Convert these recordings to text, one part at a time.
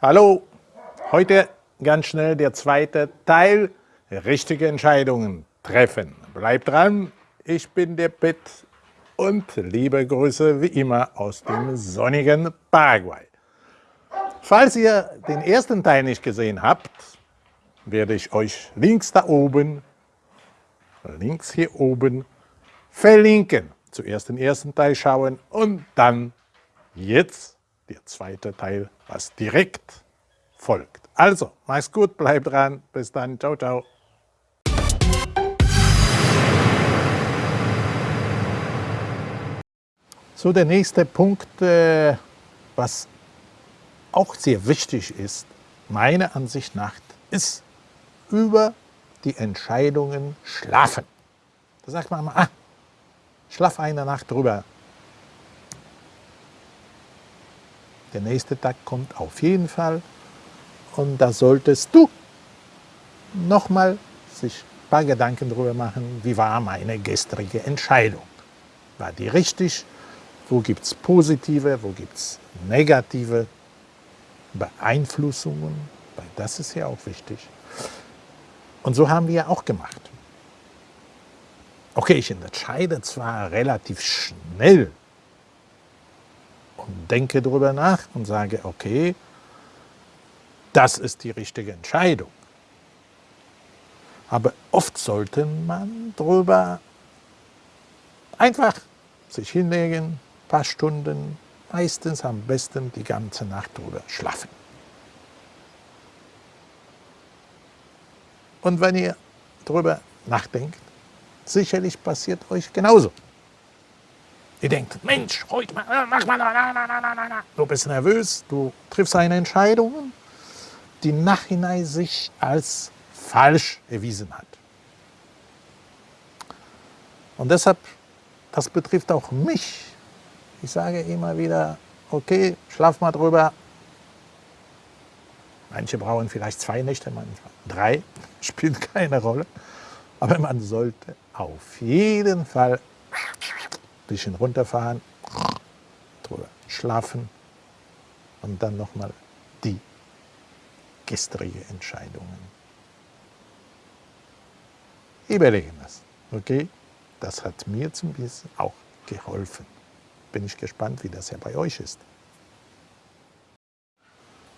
Hallo, heute ganz schnell der zweite Teil, richtige Entscheidungen treffen. Bleibt dran, ich bin der Pitt und liebe Grüße wie immer aus dem sonnigen Paraguay. Falls ihr den ersten Teil nicht gesehen habt, werde ich euch links da oben, links hier oben, verlinken. Zuerst den ersten Teil schauen und dann jetzt der zweite Teil, was direkt folgt. Also, mach's gut, bleibt dran, bis dann, ciao, ciao. So, der nächste Punkt, äh, was auch sehr wichtig ist, meiner Ansicht nach, ist über die Entscheidungen schlafen. Da sagt man mal, ah, schlaf eine Nacht drüber, Der nächste Tag kommt auf jeden Fall und da solltest du nochmal sich ein paar Gedanken darüber machen, wie war meine gestrige Entscheidung. War die richtig? Wo gibt es positive, wo gibt es negative Beeinflussungen? Weil das ist ja auch wichtig. Und so haben wir auch gemacht. Okay, ich entscheide zwar relativ schnell denke darüber nach und sage, okay, das ist die richtige Entscheidung. Aber oft sollte man darüber einfach sich hinlegen, ein paar Stunden, meistens am besten die ganze Nacht drüber schlafen. Und wenn ihr darüber nachdenkt, sicherlich passiert euch genauso. Ihr denkt, Mensch, heute mal, äh, mach mal, na, na, na, na, na. Du bist nervös, du triffst eine Entscheidung, die nachhinein sich als falsch erwiesen hat. Und deshalb, das betrifft auch mich. Ich sage immer wieder, okay, schlaf mal drüber. Manche brauchen vielleicht zwei Nächte, manchmal drei, spielt keine Rolle. Aber man sollte auf jeden Fall bisschen runterfahren, drüber schlafen und dann nochmal die gestrige Entscheidungen. Überlegen das, okay? Das hat mir zum bisschen auch geholfen. Bin ich gespannt, wie das ja bei euch ist.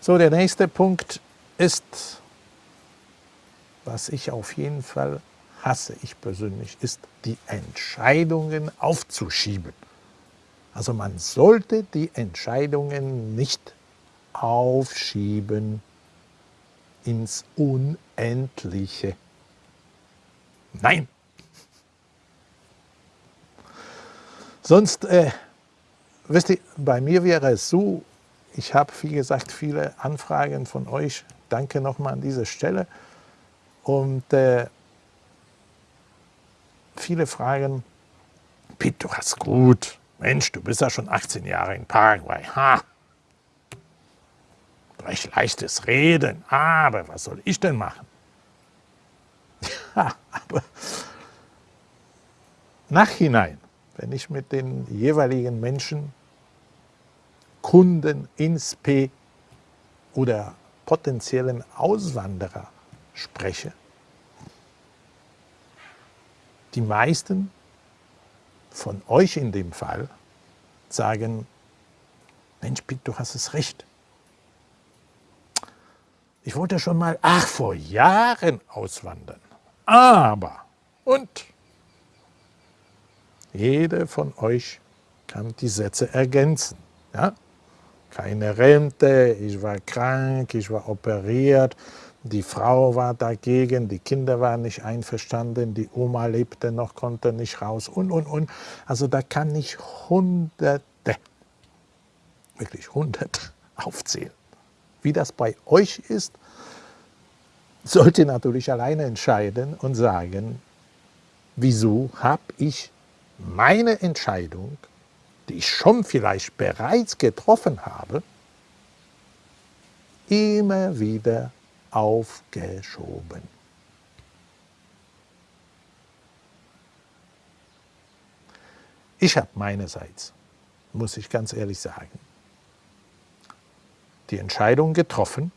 So, der nächste Punkt ist, was ich auf jeden Fall hasse ich persönlich, ist die Entscheidungen aufzuschieben. Also man sollte die Entscheidungen nicht aufschieben ins Unendliche. Nein! Sonst, äh, wisst ihr, bei mir wäre es so, ich habe, wie gesagt, viele Anfragen von euch. Danke nochmal an dieser Stelle. Und äh, viele fragen, Piet, du hast gut. Mensch, du bist ja schon 18 Jahre in Paraguay. Ha! Recht leichtes Reden, aber was soll ich denn machen? Ja, aber nachhinein, wenn ich mit den jeweiligen Menschen, Kunden ins P oder potenziellen Auswanderer spreche, die meisten von euch in dem Fall sagen, Mensch, Piet, du hast es recht. Ich wollte schon mal, ach, vor Jahren auswandern. Aber, und jeder von euch kann die Sätze ergänzen. Ja? Keine Rente, ich war krank, ich war operiert, die Frau war dagegen, die Kinder waren nicht einverstanden, die Oma lebte noch, konnte nicht raus und, und, und. Also da kann ich Hunderte, wirklich Hunderte aufzählen. Wie das bei euch ist, sollt ihr natürlich alleine entscheiden und sagen, wieso habe ich meine Entscheidung, die ich schon vielleicht bereits getroffen habe, immer wieder aufgeschoben. Ich habe meinerseits, muss ich ganz ehrlich sagen, die Entscheidung getroffen.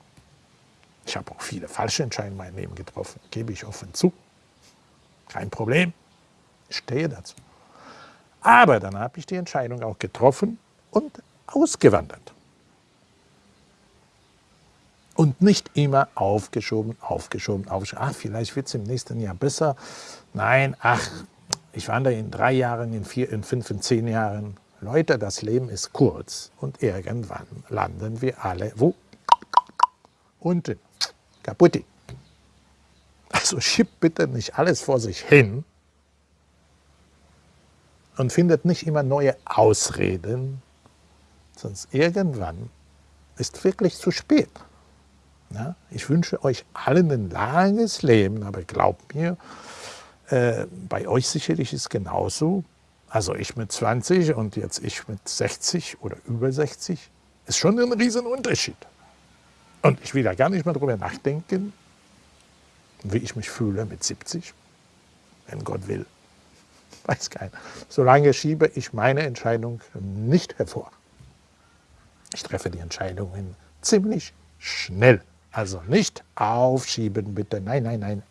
Ich habe auch viele falsche Entscheidungen in meinem Leben getroffen, gebe ich offen zu. Kein Problem, ich stehe dazu. Aber dann habe ich die Entscheidung auch getroffen und ausgewandert. Und nicht immer aufgeschoben, aufgeschoben, aufgeschoben. Ach, vielleicht wird es im nächsten Jahr besser. Nein, ach, ich wandere in drei Jahren, in vier, in fünf, in zehn Jahren. Leute, das Leben ist kurz und irgendwann landen wir alle wo? Unten. Kaputti. Also schiebt bitte nicht alles vor sich hin und findet nicht immer neue Ausreden, sonst irgendwann ist wirklich zu spät. Ja, ich wünsche euch allen ein langes Leben, aber glaubt mir, äh, bei euch sicherlich ist es genauso. Also ich mit 20 und jetzt ich mit 60 oder über 60, ist schon ein Riesenunterschied. Und ich will da gar nicht mehr drüber nachdenken, wie ich mich fühle mit 70, wenn Gott will. Weiß keiner. Solange schiebe ich meine Entscheidung nicht hervor. Ich treffe die Entscheidungen ziemlich schnell. Also nicht aufschieben, bitte. Nein, nein, nein.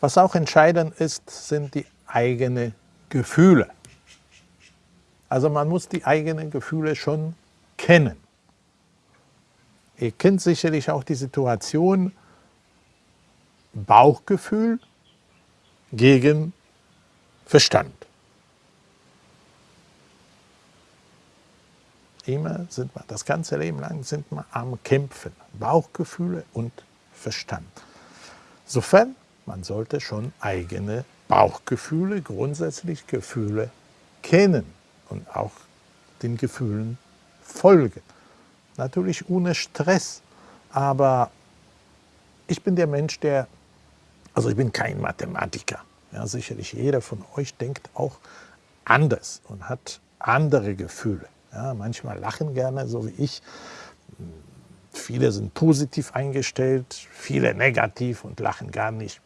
Was auch entscheidend ist, sind die eigenen Gefühle. Also man muss die eigenen Gefühle schon kennen. Ihr kennt sicherlich auch die Situation Bauchgefühl gegen Verstand. Immer sind wir, das ganze Leben lang sind wir am Kämpfen. Bauchgefühle und Verstand. Sofern man sollte schon eigene Bauchgefühle, grundsätzlich Gefühle kennen und auch den Gefühlen folgen. Natürlich ohne Stress, aber ich bin der Mensch, der, also ich bin kein Mathematiker. Ja, sicherlich jeder von euch denkt auch anders und hat andere Gefühle. Ja, manchmal lachen gerne, so wie ich. Viele sind positiv eingestellt, viele negativ und lachen gar nicht.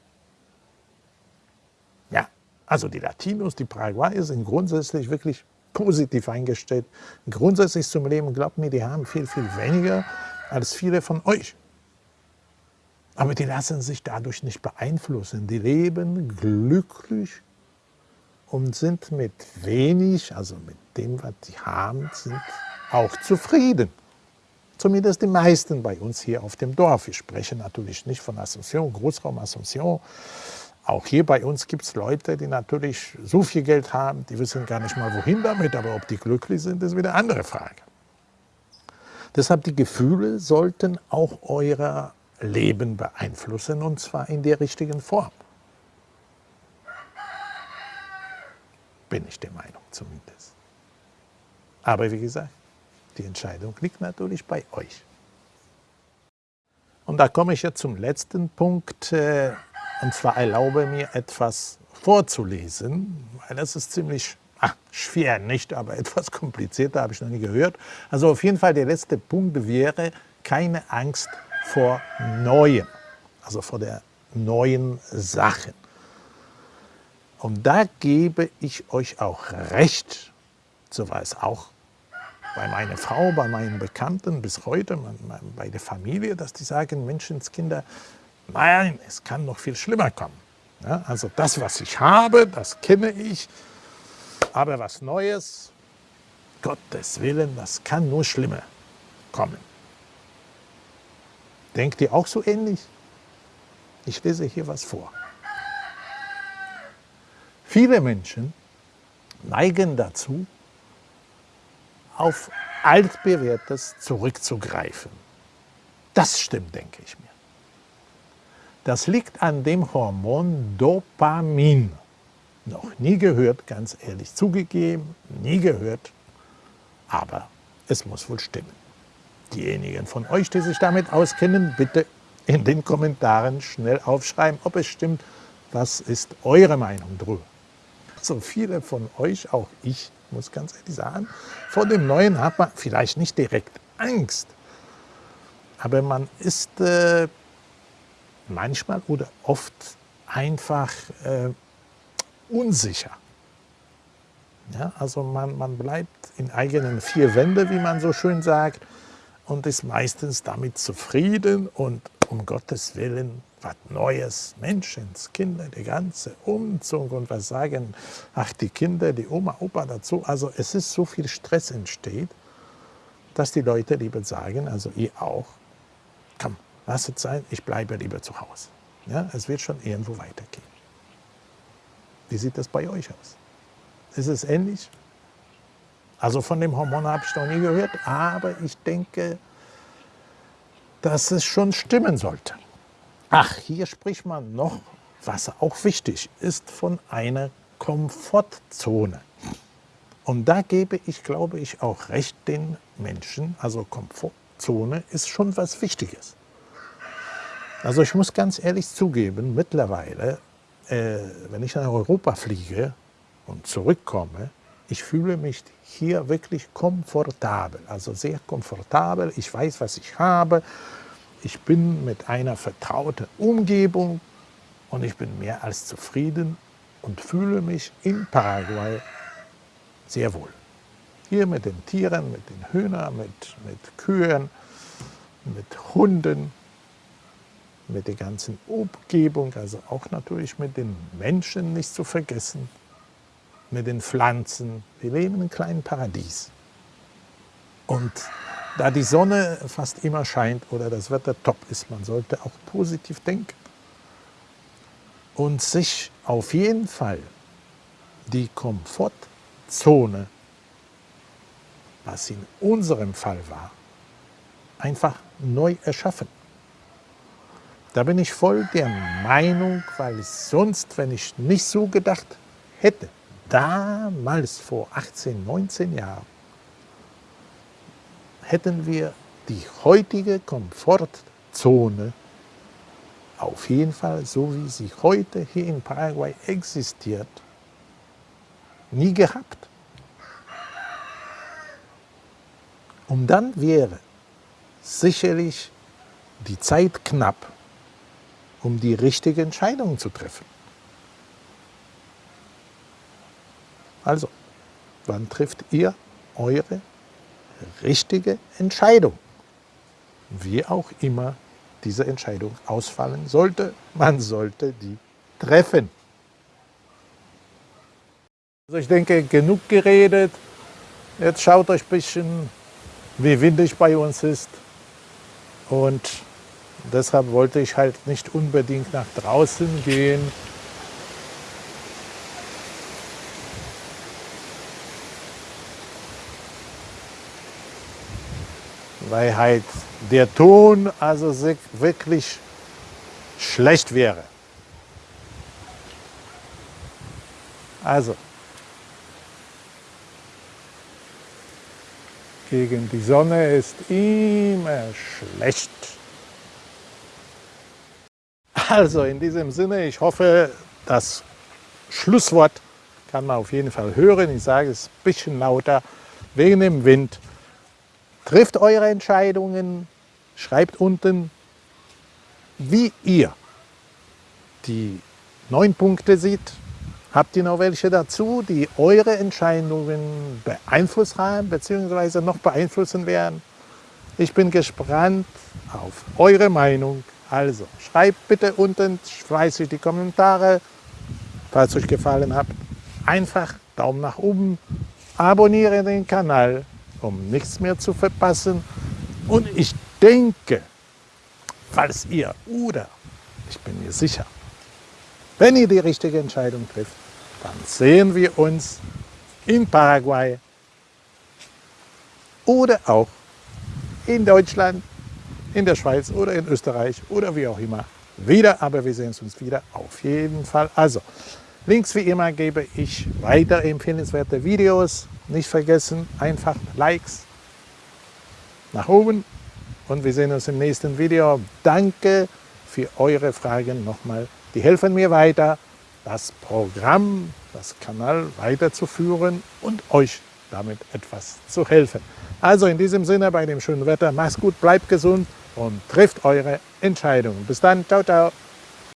Ja, also die Latinos, die Paraguayer sind grundsätzlich wirklich positiv eingestellt. Grundsätzlich zum Leben, glaubt mir, die haben viel, viel weniger als viele von euch. Aber die lassen sich dadurch nicht beeinflussen. Die leben glücklich und sind mit wenig, also mit dem, was sie haben, sind auch zufrieden. Zumindest die meisten bei uns hier auf dem Dorf. Ich spreche natürlich nicht von Asunción, Großraum Asunción. Auch hier bei uns gibt es Leute, die natürlich so viel Geld haben, die wissen gar nicht mal wohin damit, aber ob die glücklich sind, ist wieder eine andere Frage. Deshalb die Gefühle sollten auch euer Leben beeinflussen und zwar in der richtigen Form. Bin ich der Meinung zumindest. Aber wie gesagt, die Entscheidung liegt natürlich bei euch. Und da komme ich jetzt zum letzten Punkt. Äh, und zwar erlaube mir etwas vorzulesen, weil das ist ziemlich ach, schwer, nicht, aber etwas komplizierter, habe ich noch nie gehört. Also auf jeden Fall der letzte Punkt wäre, keine Angst vor Neuem, also vor der neuen Sachen. Und da gebe ich euch auch recht, so war es auch bei meiner Frau, bei meinen Bekannten bis heute, bei der Familie, dass die sagen, Menschenskinder, Nein, es kann noch viel schlimmer kommen. Ja, also das, was ich habe, das kenne ich, aber was Neues, Gottes Willen, das kann nur schlimmer kommen. Denkt ihr auch so ähnlich? Ich lese hier was vor. Viele Menschen neigen dazu, auf altbewährtes zurückzugreifen. Das stimmt, denke ich mir. Das liegt an dem Hormon Dopamin. Noch nie gehört, ganz ehrlich zugegeben, nie gehört, aber es muss wohl stimmen. Diejenigen von euch, die sich damit auskennen, bitte in den Kommentaren schnell aufschreiben, ob es stimmt. Was ist eure Meinung drüber? So viele von euch, auch ich, muss ganz ehrlich sagen, vor dem Neuen hat man vielleicht nicht direkt Angst, aber man ist äh, manchmal oder oft einfach äh, unsicher. Ja, also man, man bleibt in eigenen vier Wände, wie man so schön sagt. und ist meistens damit zufrieden und um Gottes Willen was Neues, Menschenskinder, die ganze Umzug und was sagen, ach die Kinder, die Oma, Opa dazu. Also es ist so viel Stress entsteht, dass die Leute lieber sagen, also ihr auch, komm, lass es sein, ich bleibe lieber zu Hause. Ja, es wird schon irgendwo weitergehen. Wie sieht das bei euch aus? Ist es ähnlich? Also von dem Hormon habe ich noch nie gehört, aber ich denke, dass es schon stimmen sollte. Ach, hier spricht man noch, was auch wichtig ist, von einer Komfortzone. Und da gebe ich, glaube ich, auch recht den Menschen. Also Komfortzone ist schon was Wichtiges. Also ich muss ganz ehrlich zugeben, mittlerweile, äh, wenn ich nach Europa fliege und zurückkomme, ich fühle mich hier wirklich komfortabel, also sehr komfortabel. Ich weiß, was ich habe. Ich bin mit einer vertrauten Umgebung und ich bin mehr als zufrieden und fühle mich in Paraguay sehr wohl. Hier mit den Tieren, mit den Hühnern, mit, mit Kühen, mit Hunden, mit der ganzen Umgebung, also auch natürlich mit den Menschen nicht zu vergessen, mit den Pflanzen. Wir leben in einem kleinen Paradies. Und da die Sonne fast immer scheint oder das Wetter top ist, man sollte auch positiv denken und sich auf jeden Fall die Komfortzone, was in unserem Fall war, einfach neu erschaffen. Da bin ich voll der Meinung, weil sonst, wenn ich nicht so gedacht hätte, damals vor 18, 19 Jahren, hätten wir die heutige Komfortzone auf jeden Fall, so wie sie heute hier in Paraguay existiert, nie gehabt. Und dann wäre sicherlich die Zeit knapp, um die richtige Entscheidung zu treffen. Also, wann trifft ihr eure richtige Entscheidung? Wie auch immer diese Entscheidung ausfallen sollte, man sollte die treffen. Also ich denke, genug geredet. Jetzt schaut euch ein bisschen, wie windig bei uns ist. Und deshalb wollte ich halt nicht unbedingt nach draußen gehen. Weil halt der Ton also wirklich schlecht wäre. Also, gegen die Sonne ist immer schlecht. Also in diesem Sinne, ich hoffe, das Schlusswort kann man auf jeden Fall hören. Ich sage es ein bisschen lauter wegen dem Wind. Trifft eure Entscheidungen, schreibt unten, wie ihr die neun Punkte seht. Habt ihr noch welche dazu, die eure Entscheidungen beeinflusst haben bzw. noch beeinflussen werden? Ich bin gespannt auf eure Meinung. Also schreibt bitte unten fleißig die Kommentare, falls euch gefallen hat. Einfach Daumen nach oben, abonniere den Kanal um nichts mehr zu verpassen. Und ich denke, falls ihr oder ich bin mir sicher, wenn ihr die richtige Entscheidung trifft, dann sehen wir uns in Paraguay oder auch in Deutschland, in der Schweiz oder in Österreich oder wie auch immer wieder. Aber wir sehen uns wieder auf jeden Fall. Also, Links wie immer gebe ich weiter empfehlenswerte Videos. Nicht vergessen, einfach Likes nach oben und wir sehen uns im nächsten Video. Danke für eure Fragen nochmal. Die helfen mir weiter, das Programm, das Kanal weiterzuführen und euch damit etwas zu helfen. Also in diesem Sinne, bei dem schönen Wetter, macht's gut, bleibt gesund und trifft eure Entscheidungen. Bis dann, ciao, ciao.